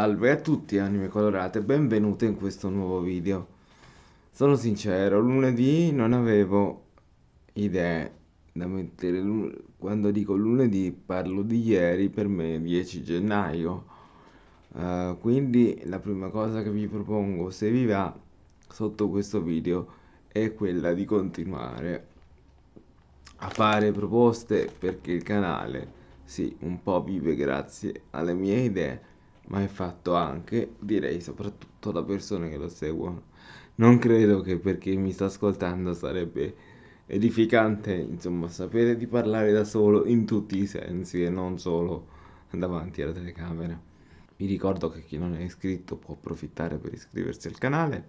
Salve a tutti anime colorate, benvenute in questo nuovo video. Sono sincero, lunedì non avevo idee da mettere, quando dico lunedì parlo di ieri, per me 10 gennaio. Uh, quindi la prima cosa che vi propongo, se vi va, sotto questo video, è quella di continuare a fare proposte perché il canale, sì, un po' vive grazie alle mie idee ma è fatto anche, direi soprattutto da persone che lo seguono. Non credo che per chi mi sta ascoltando sarebbe edificante, insomma, sapere di parlare da solo in tutti i sensi e non solo davanti alla telecamera. Vi ricordo che chi non è iscritto può approfittare per iscriversi al canale,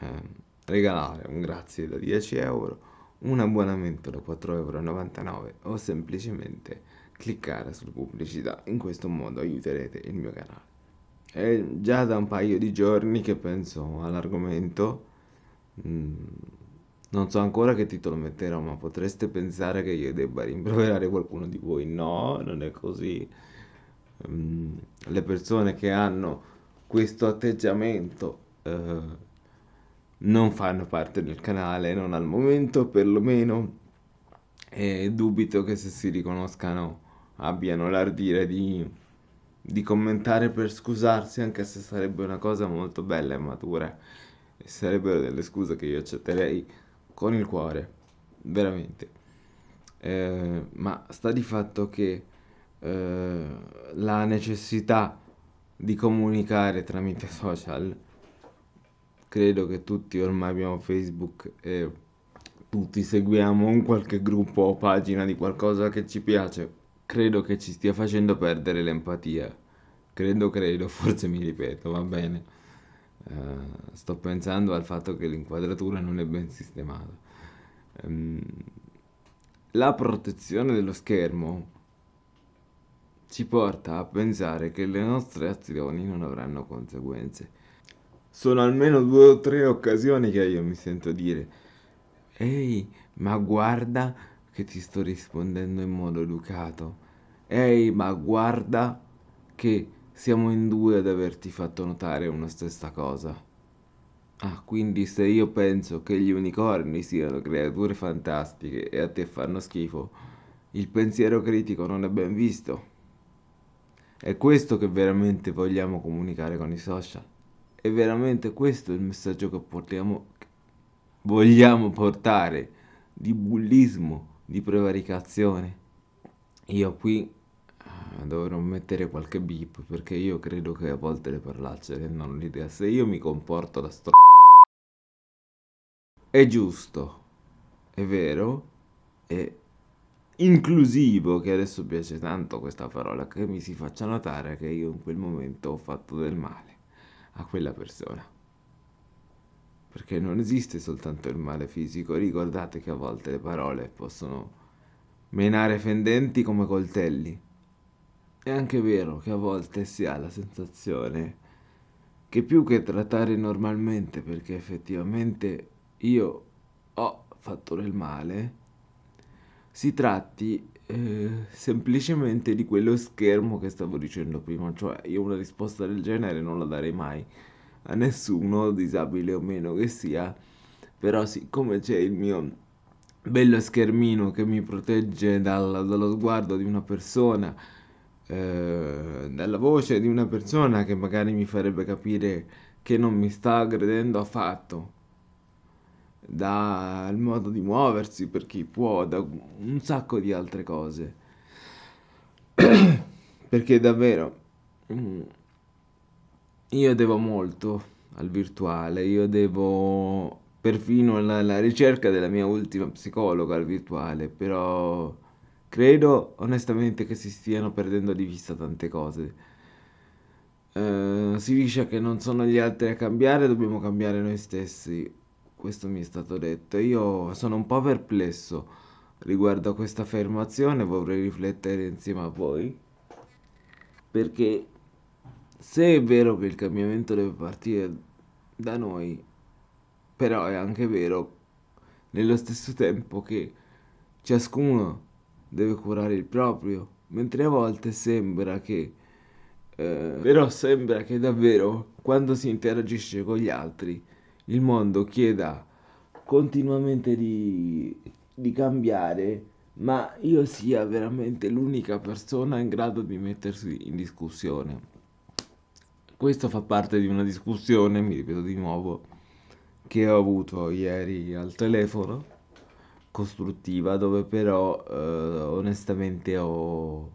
eh, regalare un grazie da 10 euro, un abbonamento da 4,99 euro o semplicemente cliccare sulle pubblicità, in questo modo aiuterete il mio canale. È già da un paio di giorni che penso all'argomento, mm, non so ancora che titolo metterò, ma potreste pensare che io debba rimproverare qualcuno di voi. No, non è così. Mm, le persone che hanno questo atteggiamento eh, non fanno parte del canale, non al momento perlomeno, e dubito che se si riconoscano abbiano l'ardire di, di commentare per scusarsi, anche se sarebbe una cosa molto bella e matura. E sarebbero delle scuse che io accetterei con il cuore, veramente. Eh, ma sta di fatto che eh, la necessità di comunicare tramite social, credo che tutti ormai abbiamo Facebook e tutti seguiamo un qualche gruppo o pagina di qualcosa che ci piace credo che ci stia facendo perdere l'empatia. Credo, credo, forse mi ripeto, va bene. Uh, sto pensando al fatto che l'inquadratura non è ben sistemata. Um, la protezione dello schermo ci porta a pensare che le nostre azioni non avranno conseguenze. Sono almeno due o tre occasioni che io mi sento dire Ehi, ma guarda che ti sto rispondendo in modo educato. Ehi, ma guarda che siamo in due ad averti fatto notare una stessa cosa. Ah, quindi se io penso che gli unicorni siano creature fantastiche e a te fanno schifo, il pensiero critico non è ben visto. È questo che veramente vogliamo comunicare con i social. È veramente questo il messaggio che portiamo, vogliamo portare di bullismo di prevaricazione. Io qui eh, dovrò mettere qualche beep perché io credo che a volte le parolacce rendano l'idea. Se io mi comporto da sto... È giusto, è vero, è inclusivo, che adesso piace tanto questa parola, che mi si faccia notare che io in quel momento ho fatto del male a quella persona perché non esiste soltanto il male fisico, ricordate che a volte le parole possono menare fendenti come coltelli. È anche vero che a volte si ha la sensazione che più che trattare normalmente, perché effettivamente io ho fatto del male, si tratti eh, semplicemente di quello schermo che stavo dicendo prima, cioè io una risposta del genere non la darei mai a nessuno, disabile o meno che sia, però siccome c'è il mio bello schermino che mi protegge dal, dallo sguardo di una persona, eh, dalla voce di una persona che magari mi farebbe capire che non mi sta aggredendo affatto, dal modo di muoversi per chi può, da un sacco di altre cose. Perché davvero mm, io devo molto al virtuale, io devo perfino la, la ricerca della mia ultima psicologa al virtuale, però credo onestamente che si stiano perdendo di vista tante cose. Uh, si dice che non sono gli altri a cambiare, dobbiamo cambiare noi stessi. Questo mi è stato detto. Io sono un po' perplesso riguardo a questa affermazione, vorrei riflettere insieme a voi. Perché se è vero che il cambiamento deve partire da noi, però è anche vero nello stesso tempo che ciascuno deve curare il proprio, mentre a volte sembra che Eh, però sembra che davvero quando si interagisce con gli altri il mondo chieda continuamente di, di cambiare, ma io sia veramente l'unica persona in grado di mettersi in discussione. Questo fa parte di una discussione, mi ripeto di nuovo, che ho avuto ieri al telefono, costruttiva, dove però eh, onestamente ho,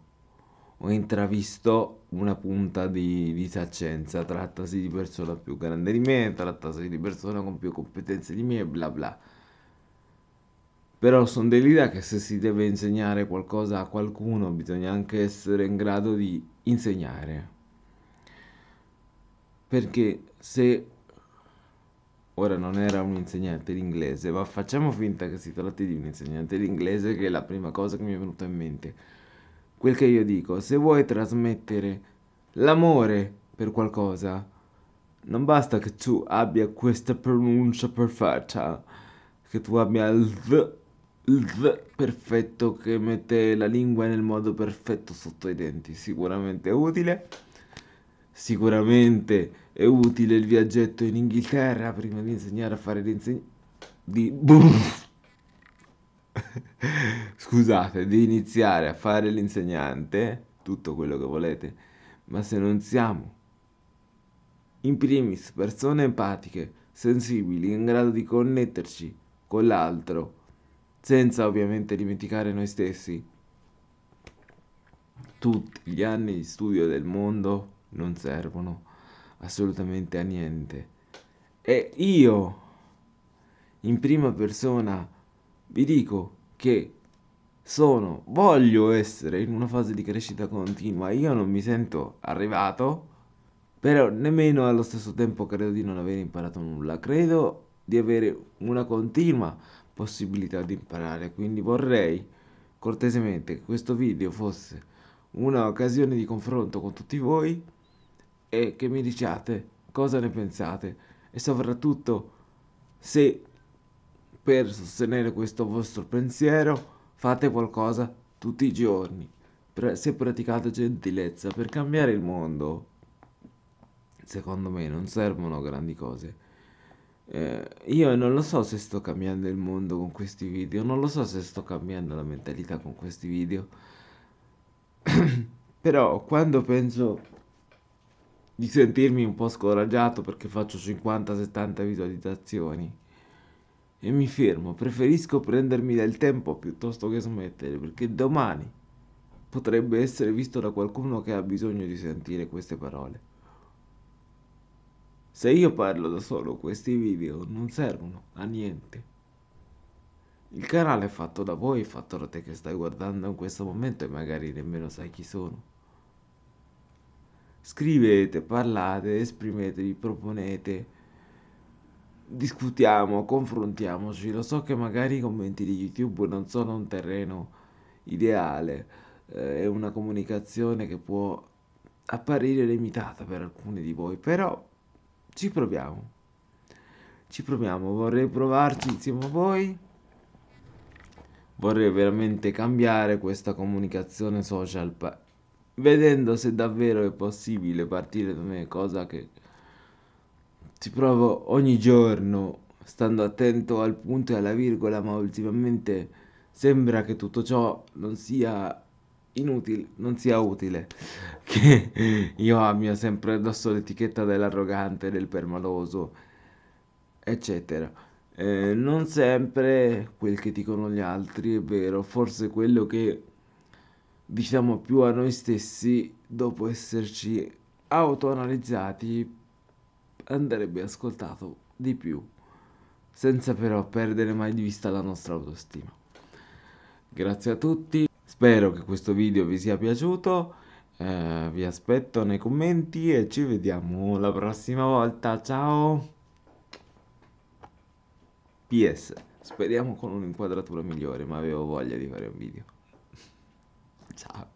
ho intravisto una punta di disaccenza. Trattasi di persona più grande di me, trattasi di persona con più competenze di me, bla bla. Però sono dell'idea che se si deve insegnare qualcosa a qualcuno bisogna anche essere in grado di insegnare perché se ora non era un insegnante di inglese, ma facciamo finta che si tratti di un insegnante di inglese, che è la prima cosa che mi è venuta in mente. Quel che io dico, se vuoi trasmettere l'amore per qualcosa, non basta che tu abbia questa pronuncia perfetta, che tu abbia il v, il v perfetto che mette la lingua nel modo perfetto sotto i denti, sicuramente utile Sicuramente è utile il viaggetto in Inghilterra prima di insegnare a fare l'insegnante. Di... Scusate, di iniziare a fare l'insegnante, tutto quello che volete, ma se non siamo in primis persone empatiche, sensibili, in grado di connetterci con l'altro, senza ovviamente dimenticare noi stessi, tutti gli anni di studio del mondo non servono assolutamente a niente. E io, in prima persona, vi dico che sono, voglio essere in una fase di crescita continua. Io non mi sento arrivato, però nemmeno allo stesso tempo credo di non aver imparato nulla. Credo di avere una continua possibilità di imparare, quindi vorrei cortesemente che questo video fosse un'occasione di confronto con tutti voi e che mi diciate cosa ne pensate e soprattutto se per sostenere questo vostro pensiero fate qualcosa tutti i giorni, se praticate gentilezza per cambiare il mondo. Secondo me non servono grandi cose. Eh, io non lo so se sto cambiando il mondo con questi video, non lo so se sto cambiando la mentalità con questi video. Però quando penso di sentirmi un po' scoraggiato perché faccio 50-70 visualizzazioni e mi fermo, preferisco prendermi del tempo piuttosto che smettere perché domani potrebbe essere visto da qualcuno che ha bisogno di sentire queste parole. Se io parlo da solo, questi video non servono a niente. Il canale è fatto da voi, fatto da te che stai guardando in questo momento e magari nemmeno sai chi sono. Scrivete, parlate, esprimetevi, proponete, discutiamo, confrontiamoci. Lo so che magari i commenti di YouTube non sono un terreno ideale, eh, è una comunicazione che può apparire limitata per alcuni di voi, però ci proviamo. Ci proviamo, vorrei provarci insieme a voi. Vorrei veramente cambiare questa comunicazione social vedendo se davvero è possibile partire da me, cosa che ci provo ogni giorno, stando attento al punto e alla virgola, ma ultimamente sembra che tutto ciò non sia inutile, non sia utile, che io abbia sempre addosso l'etichetta dell'arrogante, del permaloso, eccetera. Eh, non sempre quel che dicono gli altri è vero, forse quello che diciamo più a noi stessi dopo esserci autoanalizzati andrebbe ascoltato di più senza però perdere mai di vista la nostra autostima. Grazie a tutti spero che questo video vi sia piaciuto eh, vi aspetto nei commenti e ci vediamo la prossima volta ciao! Ps speriamo con un'inquadratura migliore ma avevo voglia di fare un video Ciao.